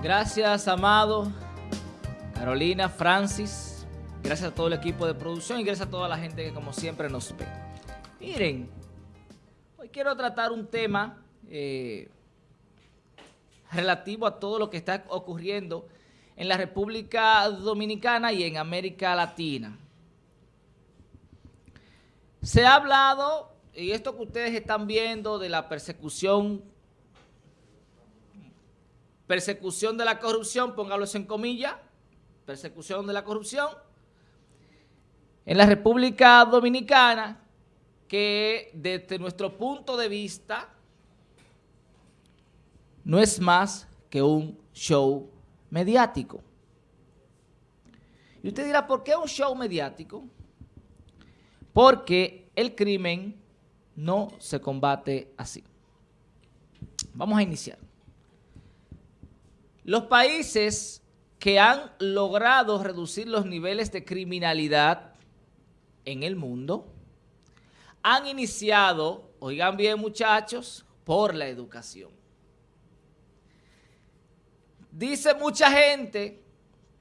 Gracias, Amado, Carolina, Francis. Gracias a todo el equipo de producción y gracias a toda la gente que como siempre nos ve. Miren, hoy quiero tratar un tema eh, relativo a todo lo que está ocurriendo en la República Dominicana y en América Latina. Se ha hablado, y esto que ustedes están viendo de la persecución persecución de la corrupción, póngalos en comillas, persecución de la corrupción, en la República Dominicana, que desde nuestro punto de vista no es más que un show mediático. Y usted dirá, ¿por qué un show mediático? Porque el crimen no se combate así. Vamos a iniciar. Los países que han logrado reducir los niveles de criminalidad en el mundo han iniciado, oigan bien muchachos, por la educación. Dice mucha gente,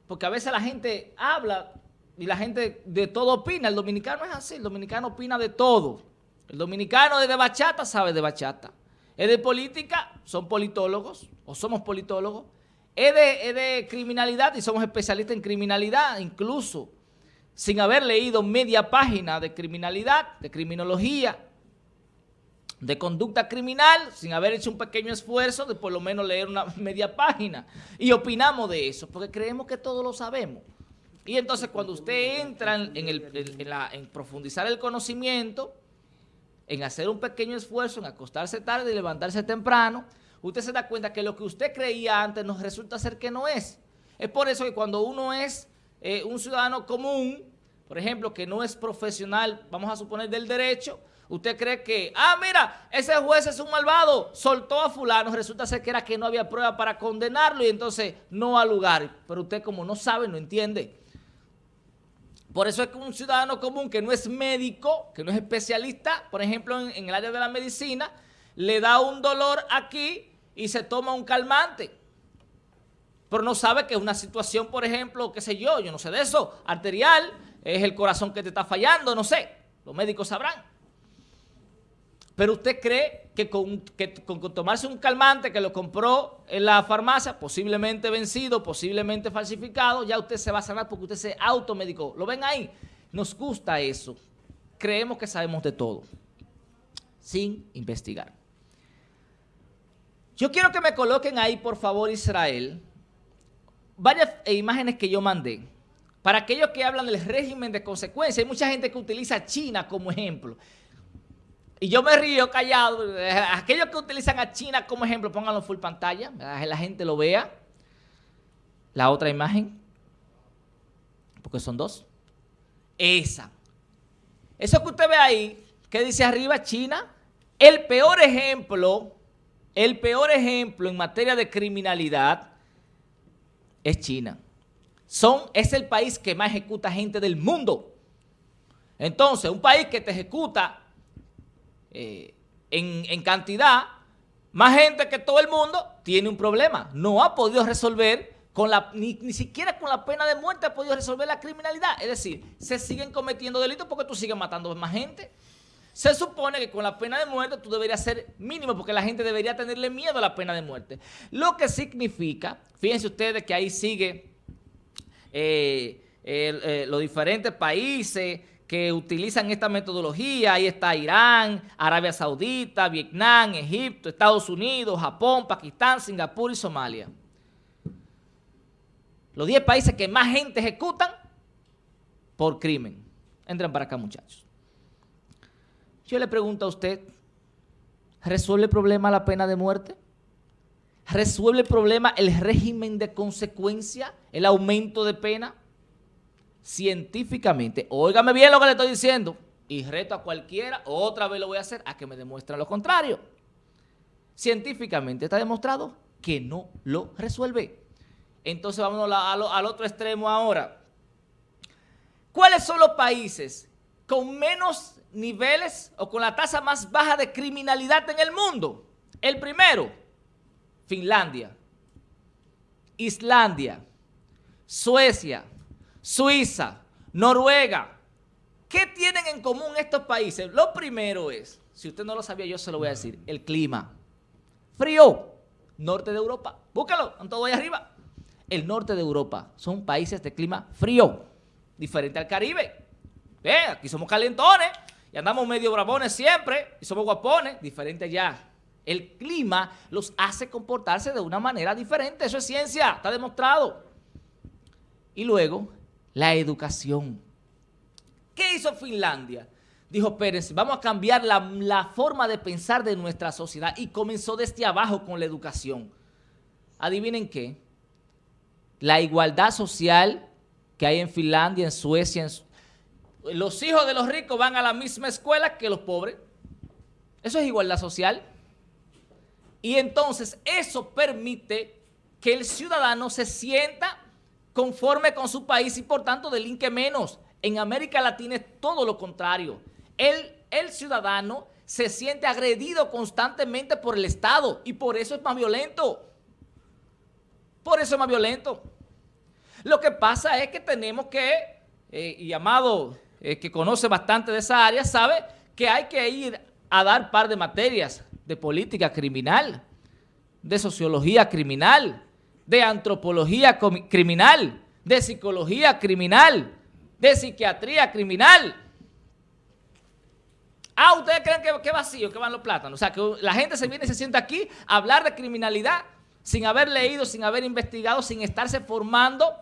porque a veces la gente habla y la gente de todo opina, el dominicano es así, el dominicano opina de todo. El dominicano de bachata sabe de bachata. Es de política, son politólogos o somos politólogos es de, criminalidad y somos especialistas en criminalidad, incluso sin haber leído media página de criminalidad, de criminología, de conducta criminal, sin haber hecho un pequeño esfuerzo de por lo menos leer una media página. Y opinamos de eso, porque creemos que todos lo sabemos. Y entonces cuando usted entra en, en profundizar el conocimiento, en hacer un pequeño esfuerzo, en acostarse tarde y levantarse temprano, usted se da cuenta que lo que usted creía antes nos resulta ser que no es. Es por eso que cuando uno es eh, un ciudadano común, por ejemplo, que no es profesional, vamos a suponer, del derecho, usted cree que, ah, mira, ese juez es un malvado, soltó a fulano, resulta ser que era que no había prueba para condenarlo y entonces no al lugar. Pero usted como no sabe, no entiende. Por eso es que un ciudadano común que no es médico, que no es especialista, por ejemplo, en el área de la medicina, le da un dolor aquí y se toma un calmante. Pero no sabe que es una situación, por ejemplo, qué sé yo, yo no sé de eso, arterial, es el corazón que te está fallando, no sé, los médicos sabrán. Pero usted cree que con, tomarse un calmante que lo compró en la farmacia, posiblemente vencido, posiblemente falsificado, ya usted se va a sanar porque usted se automedicó. ¿Lo ven ahí? Nos gusta eso. Creemos que sabemos de todo, sin investigar. Yo quiero que me coloquen ahí, por favor, Israel, varias imágenes que yo mandé. Para aquellos que hablan del régimen de consecuencia, hay mucha gente que utiliza China como ejemplo. Y yo me río callado. Aquellos que utilizan a China como ejemplo, pónganlo full pantalla, que la gente lo vea. La otra imagen, porque son dos. Esa. Eso que usted ve ahí, que dice arriba China, el peor ejemplo el peor ejemplo en materia de criminalidad es China. Es el país que más ejecuta gente del mundo. Entonces, un país que te ejecuta eh, en, cantidad, más gente que todo el mundo, tiene un problema. No ha podido resolver, con la, ni, ni, siquiera con la pena de muerte ha podido resolver la criminalidad. Es decir, se siguen cometiendo delitos porque tú sigues matando más gente. Se supone que con la pena de muerte tú deberías ser mínimo porque la gente debería tenerle miedo a la pena de muerte. Lo que significa, fíjense ustedes que ahí sigue eh, eh, los diferentes países que utilizan esta metodología. Ahí está Irán, Arabia Saudita, Vietnam, Egipto, Estados Unidos, Japón, Pakistán, Singapur y Somalia. Los 10 países que más gente ejecutan por crimen. Entren para acá, muchachos. Yo le pregunto a usted, ¿resuelve el problema la pena de muerte? ¿Resuelve el problema el régimen de consecuencia, el aumento de pena? Científicamente, óigame bien lo que le estoy diciendo, y reto a cualquiera, otra vez lo voy a hacer, a que me demuestre lo contrario. Científicamente está demostrado que no lo resuelve. Entonces vámonos al otro extremo ahora. ¿Cuáles son los países con menos niveles o con la tasa más baja de criminalidad en el mundo. El primero, Finlandia. Islandia, Suecia, Suiza, Noruega. ¿Qué tienen en común estos países? Lo primero es, si usted no lo sabía, yo se lo voy a decir, el clima. Frío, norte de Europa. Búscalo, en todo ahí arriba. El norte de Europa son países de clima frío, diferente al Caribe. Ve, aquí somos calentones y andamos medio brabones siempre y somos guapones, diferente allá. El clima los hace comportarse de una manera diferente, eso es ciencia, está demostrado. Y luego, la educación. ¿Qué hizo Finlandia? Dijo Pérez, vamos a cambiar la, la, forma de pensar de nuestra sociedad y comenzó desde abajo con la educación. Adivinen qué, la igualdad social que hay en Finlandia, en Suecia, en, los hijos de los ricos van a la misma escuela que los pobres. Eso es igualdad social. Y entonces eso permite que el ciudadano se sienta conforme con su país y por tanto delinque menos. En América Latina es todo lo contrario. El, el ciudadano se siente agredido constantemente por el Estado y por eso es más violento. Por eso es más violento. Lo que pasa es que tenemos que, eh, y eh, que conoce bastante de esa área, sabe que hay que ir a dar par de materias de política criminal, de sociología criminal, de antropología criminal, de psicología criminal, de psiquiatría criminal. Ah, ¿ustedes creen que, que vacío, que van los plátanos? O sea, que la gente se viene y se sienta aquí a hablar de criminalidad sin haber leído, sin haber investigado, sin estarse formando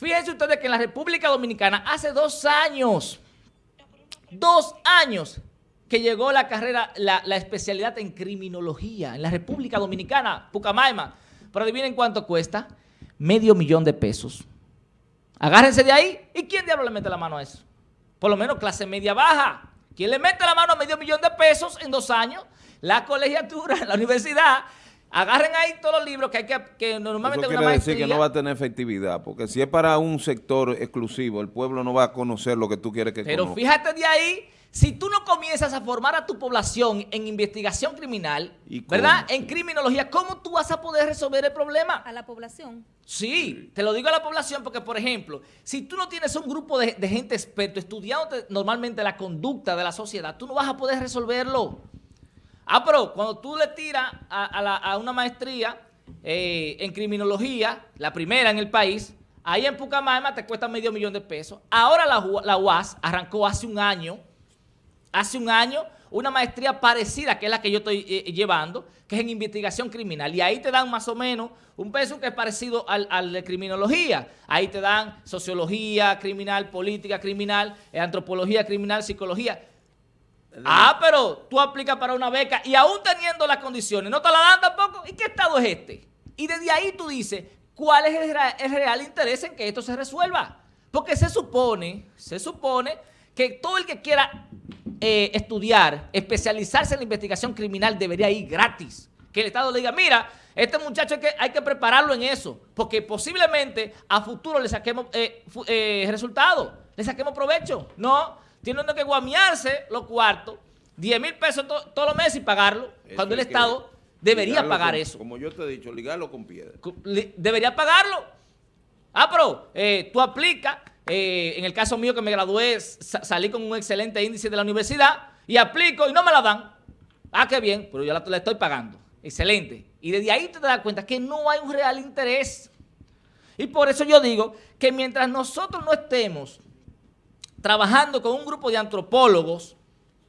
Fíjense ustedes que en la República Dominicana hace dos años, dos años que llegó la carrera, la, especialidad en criminología en la República Dominicana, Pucamaima. Pero adivinen cuánto cuesta, medio millón de pesos. Agárrense de ahí. ¿Y quién diablo le mete la mano a eso? Por lo menos clase media baja. ¿Quién le mete la mano a medio millón de pesos en dos años? La colegiatura, la universidad, Agarren ahí todos los libros que hay que, que normalmente Eso quiere decir que no va a tener efectividad, porque si es para un sector exclusivo, el pueblo no va a conocer lo que tú quieres que Pero fíjate de ahí, si tú no comienzas a formar a tu población en investigación criminal, ¿verdad? En criminología, ¿cómo tú vas a poder resolver el problema? A la población. Sí, te lo digo a la población porque, por ejemplo, si tú no tienes un grupo de, de gente experto estudiando normalmente la conducta de la sociedad, tú no vas a poder resolverlo. Ah, pero cuando tú le tiras a, una maestría eh, en criminología, la primera en el país, ahí en Pucamaima te cuesta medio millón de pesos. Ahora la, UAS arrancó hace un año, hace un año, una maestría parecida, que es la que yo estoy eh, llevando, que es en investigación criminal. Y ahí te dan más o menos un peso que es parecido al, de criminología. Ahí te dan sociología criminal, política criminal, antropología criminal, psicología. Ah, pero tú aplicas para una beca y aún teniendo las condiciones, ¿no te la dan tampoco? ¿Y qué estado es este? Y desde ahí tú dices, ¿cuál es el, real interés en que esto se resuelva? Porque se supone, se supone que todo el que quiera eh, estudiar, especializarse en la investigación criminal debería ir gratis. Que el Estado le diga, mira, este muchacho hay que, hay que prepararlo en eso, porque posiblemente a futuro le saquemos eh, eh, resultados, le saquemos provecho. No, tiene que guamearse los cuartos, 10 mil pesos todos los meses y pagarlo, cuando el Estado debería pagar eso. Como yo te he dicho, ligarlo con piedra. Debería pagarlo. Ah, pero eh, tú aplicas, eh, en el caso mío que me gradué, salí con un excelente índice de la universidad y aplico y no me la dan. Ah, qué bien, pero yo la, la estoy pagando. Excelente. Y desde ahí te das cuenta que no hay un real interés. Y por eso yo digo que mientras nosotros no estemos trabajando con un grupo de antropólogos,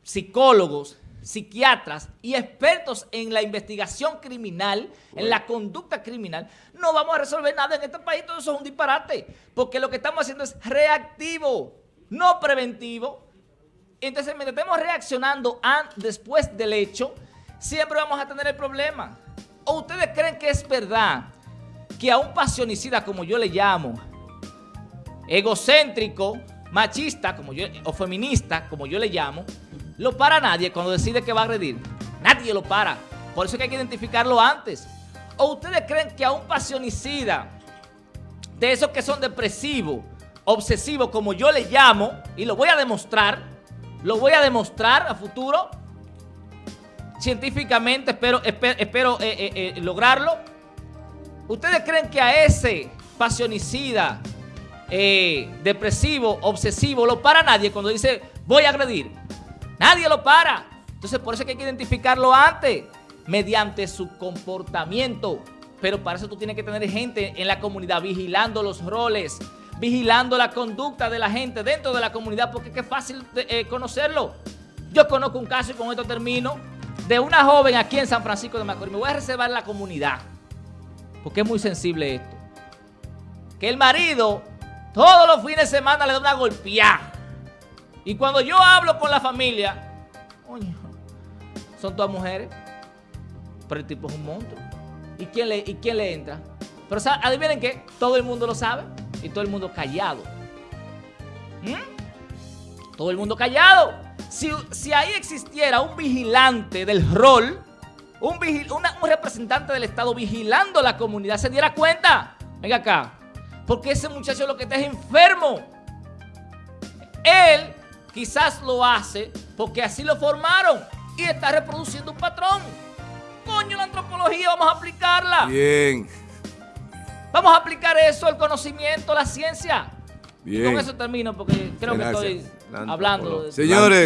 psicólogos, psiquiatras y expertos en la investigación criminal, en la conducta criminal, no vamos a resolver nada en este país. Todo eso es un disparate, porque lo que estamos haciendo es reactivo, no preventivo. Entonces, mientras estemos reaccionando después del hecho, siempre vamos a tener el problema. ¿O ustedes creen que es verdad que a un pasionicida, como yo le llamo, egocéntrico, machista como yo, o feminista, como yo le llamo, lo para nadie cuando decide que va a agredir. Nadie lo para. Por eso es que hay que identificarlo antes. ¿O ustedes creen que a un pasionicida, de esos que son depresivos, obsesivos, como yo le llamo, y lo voy a demostrar, lo voy a demostrar a futuro, científicamente, espero, espero, eh, eh, eh, lograrlo, ¿Ustedes creen que a ese pasionicida, eh, depresivo, obsesivo, lo para nadie cuando dice voy a agredir? Nadie lo para. Entonces por eso hay que identificarlo antes, mediante su comportamiento. Pero para eso tú tienes que tener gente en la comunidad vigilando los roles, vigilando la conducta de la gente dentro de la comunidad, porque es fácil de, eh, conocerlo. Yo conozco un caso, y con esto termino, de una joven aquí en San Francisco de Macorís. Me voy a reservar la comunidad, porque es muy sensible esto. Que el marido todos los fines de semana le da una golpeada. Y cuando yo hablo con la familia, coño, son todas mujeres, pero el tipo es un monstruo. ¿Y quién le, y quién le entra? Pero adivinen qué, todo el mundo lo sabe y todo el mundo callado. ¿Mm? Todo el mundo callado. Si, si, ahí existiera un vigilante del rol, un, vigil, un, representante del Estado vigilando la comunidad, se diera cuenta. Venga acá. Porque ese muchacho lo que está es enfermo. Él quizás lo hace porque así lo formaron y está reproduciendo un patrón. Coño, la antropología, vamos a aplicarla. Bien. Vamos a aplicar eso, el conocimiento, la ciencia. Bien. Y con eso termino porque creo Gracias. que estoy hablando. De Señores.